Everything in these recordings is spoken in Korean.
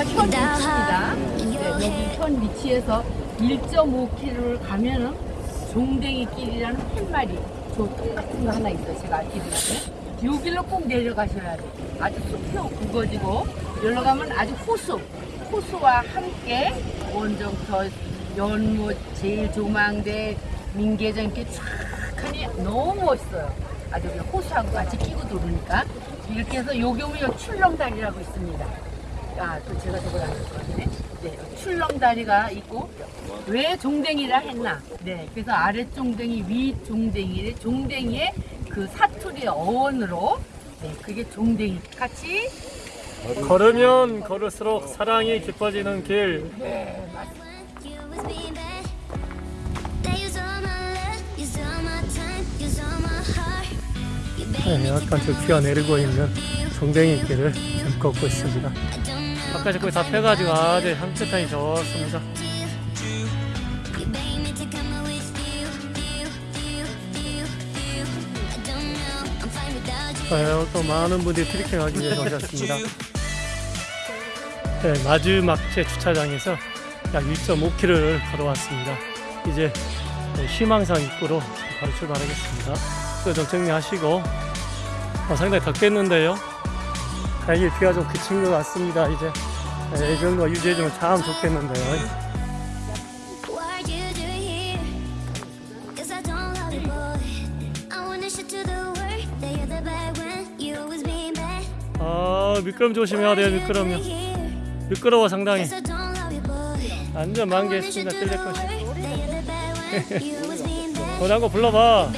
여기가 현 위치입니다. 네, 여기 현 위치에서 1.5km를 가면은 종댕이 길이라는 팻말이 저 똑같은 거 하나 있어요. 제가 알려드릴게요. 여기로 꼭 내려가셔야 돼요. 아주 숲이 우거지고 여기로 가면 아주 호수, 호수와 함께 원정터, 연못, 제일 조망대, 민계전 이렇게 쫙 하니 너무 멋있어요. 아주 호수하고 같이 끼고 돌으니까 이렇게 해서 여기 오면 출렁다리라고 있습니다. 아, 또 제가 저걸 안 했거든요. 네, 출렁다리가 있고 왜 종댕이라 했나? 네, 그래서 아래 종댕이, 위 종댕이, 종댕이의 그 사투리 어원으로 네, 그게 종댕이 같이 걸으면 걸을수록 사랑이 깊어지는 길. 네, 맞습니다. 네, 약간 come 저 비가 내리고 있는 종댕이 길을 걷고 있습니다. 바깥에 거의 다 펴가지고 아주 향긋하니 좋습니다. 네, 또 많은 분들이 트리킹 하기 위해서 오셨습니다. 네, 마주막제 주차장에서 약 1.5km를 걸어왔습니다. 이제 네, 희망산 입구로 바로 출발하겠습니다. 좀 정리하시고 어, 상당히 덥겠는데요. 다행히 비가 좀 그친 것 같습니다. 이제 네, 이 정도가 유지해주면 참 좋겠는데요. 아 미끄럼 조심해야 돼요. 미끄럼요. 미끄러워 상당히. 완전 만개했습니다. 뜰릴 것이. 어, 원한 거 불러봐.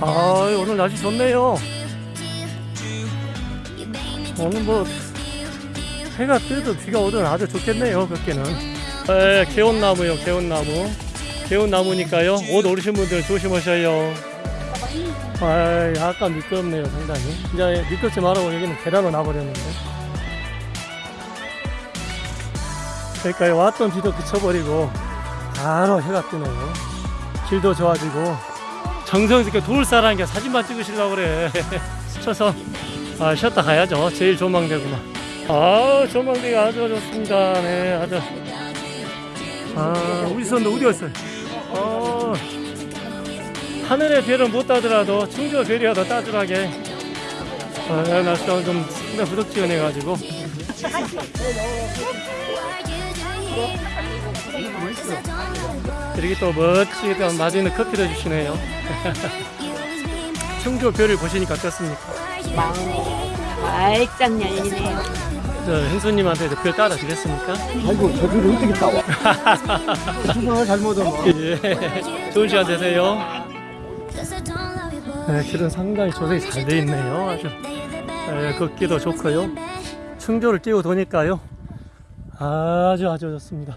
아 오늘 날씨 좋네요. 오늘 뭐 해가 뜨도 비가 오든 아주 좋겠네요. 그렇게는. 네, 개온나무요. 개온나무. 개온나무니까요. 옷 오르신 분들 조심하셔요. 아, 약간 미끄럽네요. 상당히. 이제 미끄럽지 말라고 여기는 계단으로 나버렸는데. 그러니까 왔던 비도 그쳐버리고 바로 해가 뜨네요. 길도 좋아지고 정성스럽게 돌사라는 게 사진만 찍으시려고 그래. 쳐서 아, 쉬었다 가야죠. 제일 조망대구만. 아, 조망대가 아주 좋습니다. 네, 아주. 아, 우리 선도 어디 갔어요? 어, 하늘의 별은 못 따더라도 충주 별이야 더 따뜻하게. 아, 날씨가 좀 상당히 부덕지근해가지고. 이렇게 또 멋지게 또 맛있는 커피를 주시네요. 충주 별을 보시니까 어떻습니까? 말짱 열리네요. 저 hen수님한테 별 따라 주겠습니까? 아이고 저기를 어떻게 따와 수상을 잘못 하면 예. 좋은 시간 되세요. 네, 길은 상당히 조성이 잘 돼 있네요. 아주 예, 걷기도 좋고요. 충조를 뛰고 도니까요. 아주 아주 좋습니다.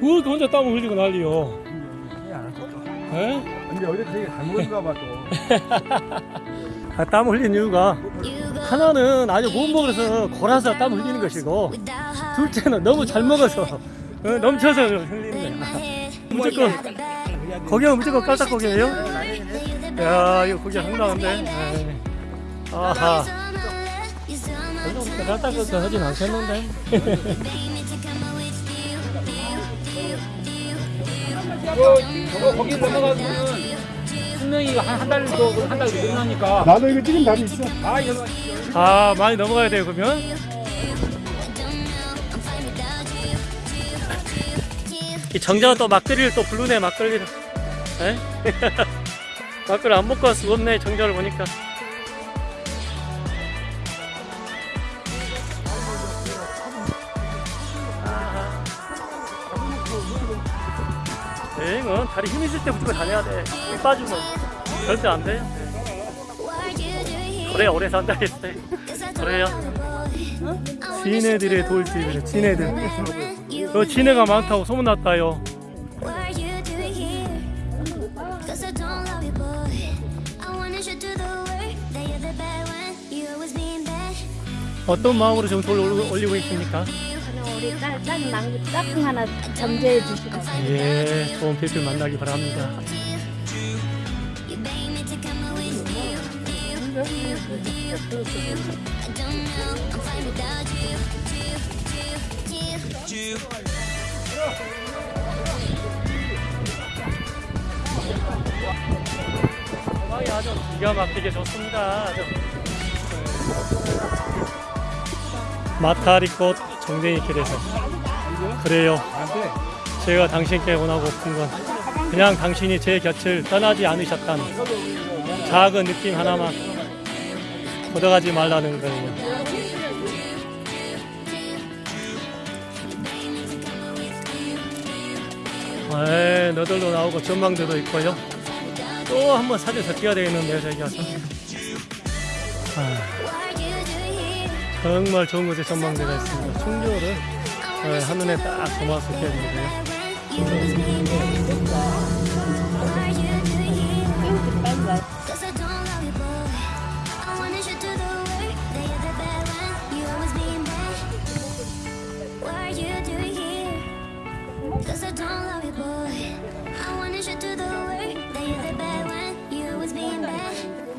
왜 이렇게 혼자 땀을 흘리고 난리요? 예? 근데 어제 되게 잘못인가 봐 또 아, 땀 흘린 이유가 하나는 아주 못 먹어서 골아서 땀 흘리는 것이고 둘째는 너무 잘 먹어서 어, 넘쳐서 흘리는 거야. 무조건 거기는 무조건 깔딱거기예요? 야 이거 거기 상당한데. 네. 아하. 별로 그렇게 깔딱거기 하진 않겠는데. 저거 거기 넘어가면은 분명히가 한한달 정도 한달 끝나니까 나도 이거 찍은 날이 있어 아 이거 아 많이 넘어가야 돼요 그러면. 이 정자가 또 막걸리를 또 부르네 막걸리를. 에? 막걸리 안 먹고 갈 수가 없네 정자를 보니까. 여행은 다리 힘 있을 때 무조건 다녀야 돼. 힘 빠지면 절대 안 돼. 그래 오래 산다 했대. 그래요. 지네들의 돌집이래 지네들. 여 지네가 많다고 소문났다요. 어떤 마음으로 지금 돌 올리고 있습니까? 우리 딸, 딸 망고 짝꿍 하나 점제해 주시고 예, 좋은 필필 만나기 바랍니다. 아주 기가 막히게 좋습니다. 마타리꽃 정댕이 길에서 그래요. 제가 당신께 원하고픈 건 그냥 당신이 제 곁을 떠나지 않으셨다는 작은 느낌 하나만 걷어가지 말라는 거예요. 에 너들도 나오고 전망대도 있고요. 또 한번 사진 더 찍어야 되겠는데요, 저기 가서. 아, 정말 좋은 곳에 전망대가 있습니다. 충주를 에, 한눈에 딱 담아서 bad.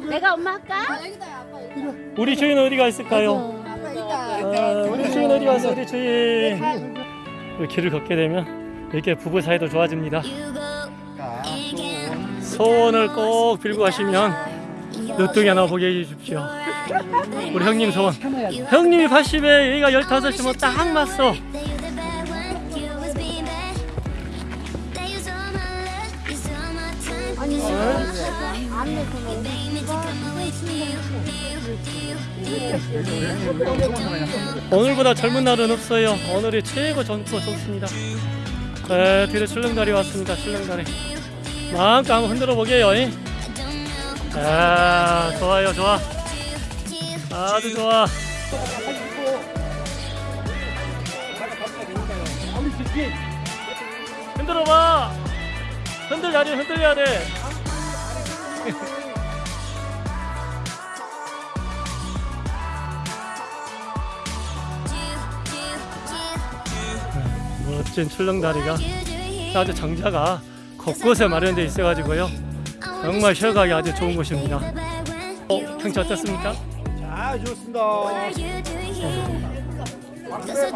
내가 엄마 할까? 우리 주인 어디가 있을까요? 아, 우리 주인 어디 갔어, 우리 주인? 그 길을 걷게 되면 이렇게 부부 사이도 좋아집니다. 소원을 꼭 빌고 가시면 늦둥이 하나 보게 해주십시오. 우리 형님 소원. 형님이 80에 얘가 15이면 딱 맞어. You, you. 오늘보다 젊은 날은 없어요. 오늘이 최고 젊고 좋습니다. 에, 뒤로 출렁다리 왔습니다. 출렁다리. 마음껏 한번 흔들어 보게요. 잉? 아, 좋아요, 좋아. 아주 좋아. 흔들어 봐. 흔들야지, 흔들려야 돼. 멋진 출렁다리가 아주 장자가 곳곳에 마련되어 있어가지고요. 정말 쉬어가기 아주 좋은 곳입니다. 어, 경치 어떻습니까? 아 좋습니다. Cause